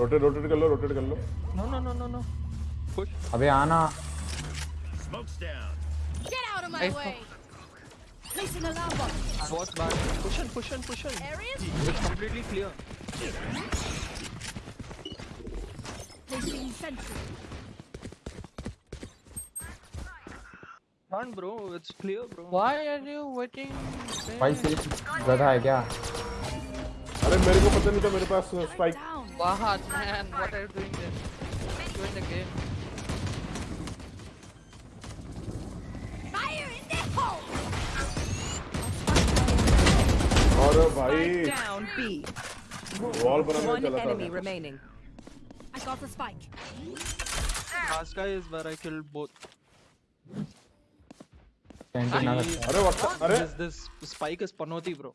Rotate rotate कर लो rotate कर लो No, no, no, no, no. Push. अबे आना Smoke's down. Get out of my Hey! Placing alarm bot. What's back? Push in, push in, push in. Areas? It's completely clear. Placing sentry. Run, bro. It's clear, bro. Why are you waiting? भाई से गधा है क्या अरे मेरे को पता नहीं था मेरे पास spike. Fahad, man, what are you doing there? Join the game. Fire in the hole! और भाई Spike down B. वॉल बनाने चला था remaining. I got the spike. Last guy is where I killed both. He- अरे what अरे This, this spike is Panoti, bro.